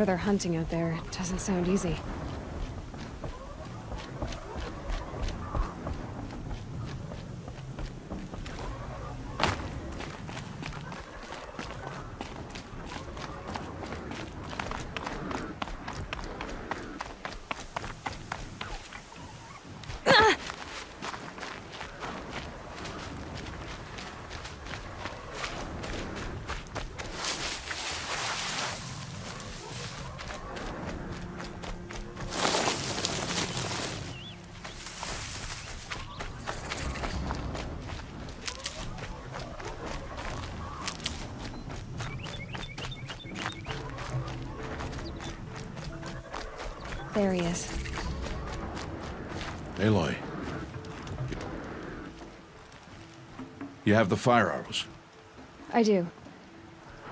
Whatever they're hunting out there, it doesn't sound easy. There he is. Aloy. You have the fire arrows. I do.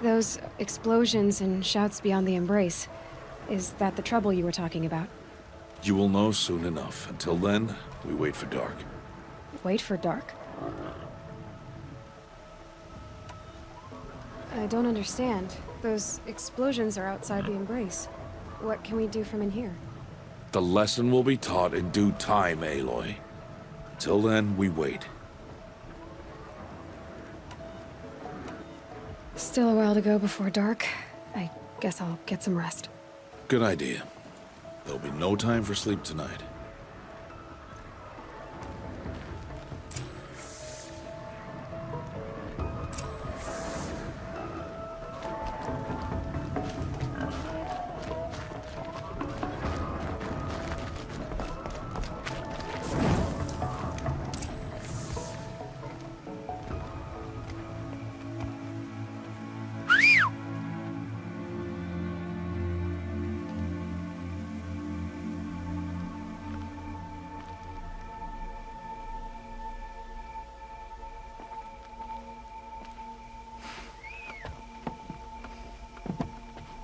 Those explosions and shouts beyond the embrace. Is that the trouble you were talking about? You will know soon enough. Until then, we wait for dark. Wait for dark? I don't understand. Those explosions are outside the embrace. What can we do from in here? The lesson will be taught in due time, Aloy. Until then, we wait. Still a while to go before dark. I guess I'll get some rest. Good idea. There'll be no time for sleep tonight.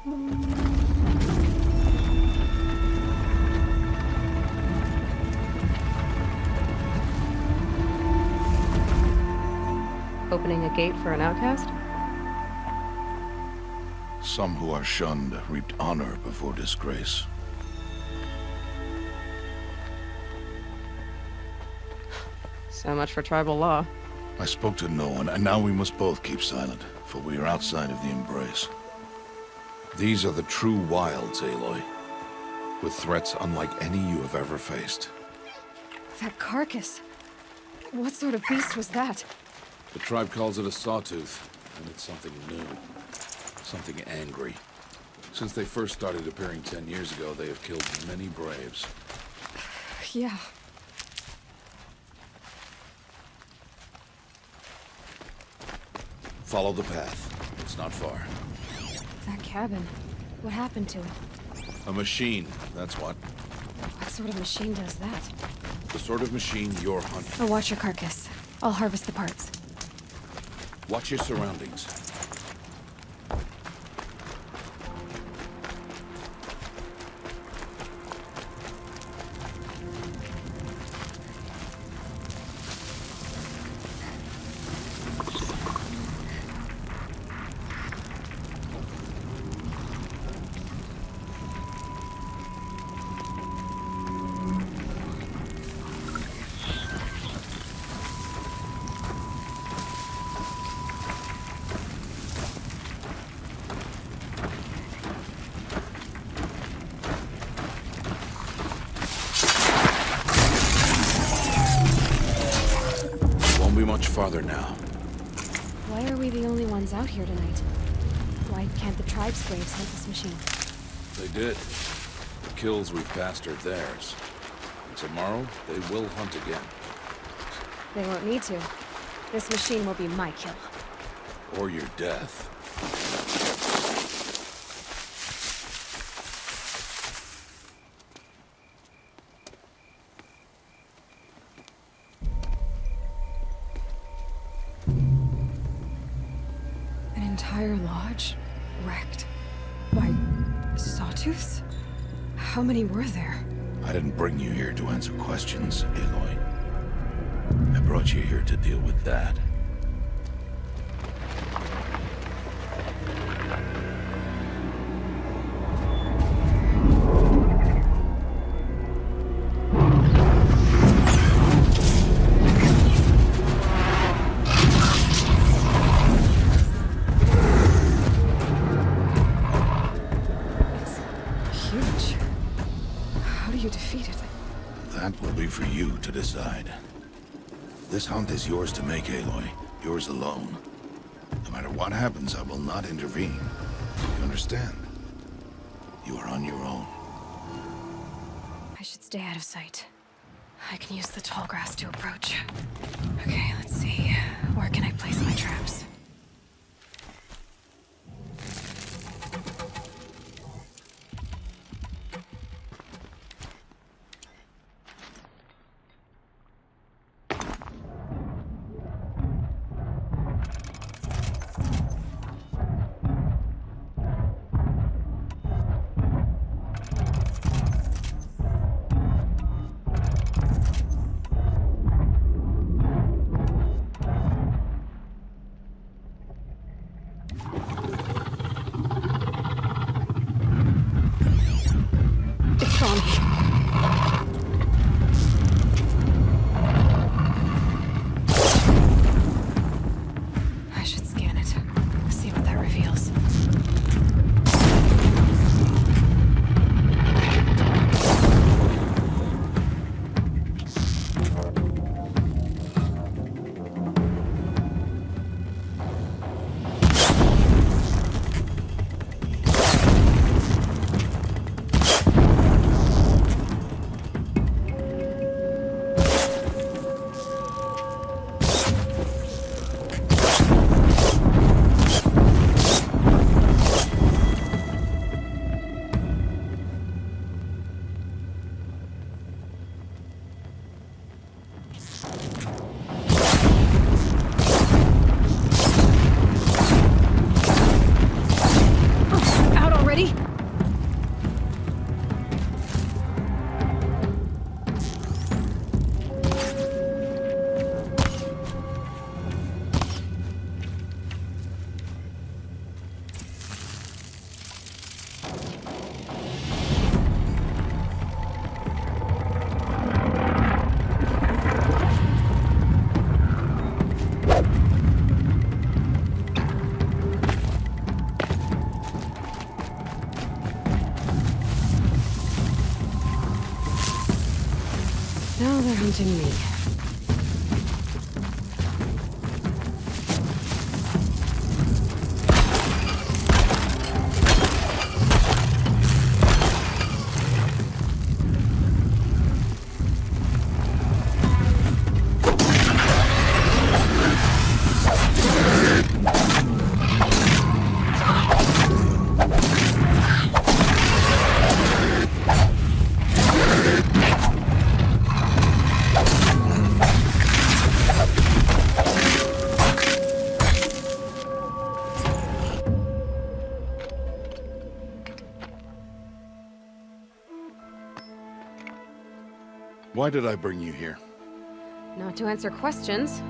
Opening a gate for an outcast? Some who are shunned reaped honor before disgrace. So much for tribal law. I spoke to no one, and now we must both keep silent, for we are outside of the embrace. These are the true wilds, Aloy, with threats unlike any you have ever faced. That carcass. What sort of beast was that? The tribe calls it a sawtooth, and it's something new. Something angry. Since they first started appearing ten years ago, they have killed many braves. Yeah. Follow the path. It's not far. That cabin. What happened to it? A machine, that's what. What sort of machine does that? The sort of machine you're hunting. Oh, watch your carcass. I'll harvest the parts. Watch your surroundings. Farther now? Why are we the only ones out here tonight? Why can't the tribe's braves hunt this machine? They did. The kills we passed are theirs. And tomorrow, they will hunt again. They won't need to. This machine will be my kill. Or your death. Entire lodge? Wrecked? By... sawtooths? How many were there? I didn't bring you here to answer questions, Aloy. I brought you here to deal with that. Hunt is yours to make, Aloy. Yours alone. No matter what happens, I will not intervene. You understand? You are on your own. I should stay out of sight. I can use the tall grass to approach. Okay, let's Hunting me. Why did I bring you here? Not to answer questions.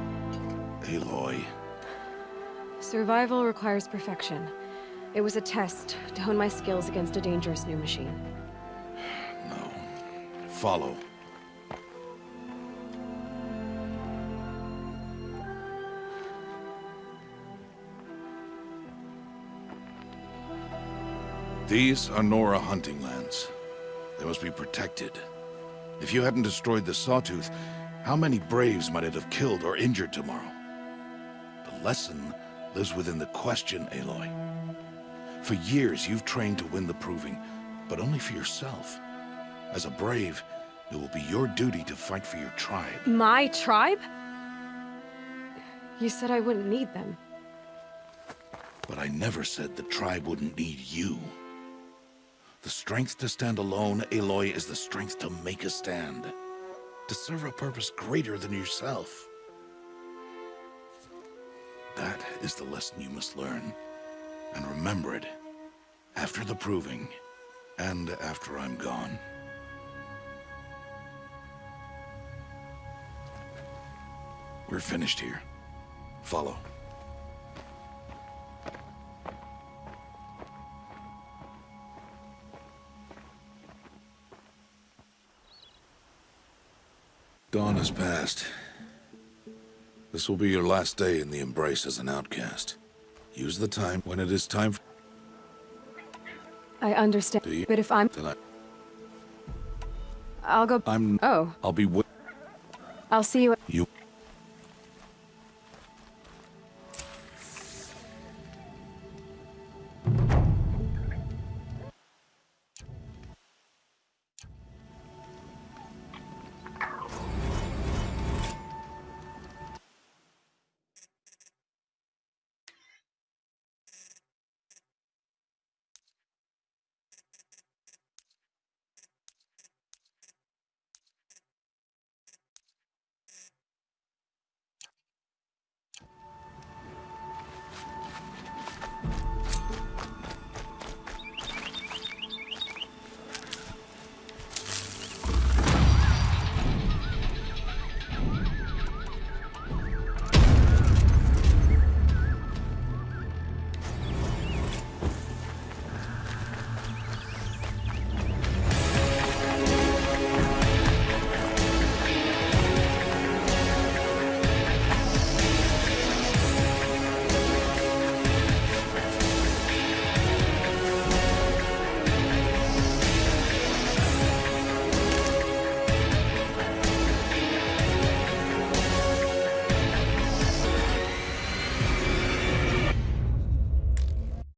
Aloy. Survival requires perfection. It was a test to hone my skills against a dangerous new machine. No. Follow. These are Nora hunting lands. They must be protected. If you hadn't destroyed the Sawtooth, how many Braves might it have killed or injured tomorrow? The lesson lives within the question, Aloy. For years, you've trained to win the proving, but only for yourself. As a brave, it will be your duty to fight for your tribe. My tribe? You said I wouldn't need them. But I never said the tribe wouldn't need you. The strength to stand alone, Aloy, is the strength to make a stand. To serve a purpose greater than yourself. That is the lesson you must learn. And remember it. After the proving. And after I'm gone. We're finished here. Follow. Dawn has passed. This will be your last day in the Embrace as an outcast. Use the time when it is time for... I understand. You- But if I'm... Then I, I'll go... I'm... Oh, I'll be with I'll see you... you.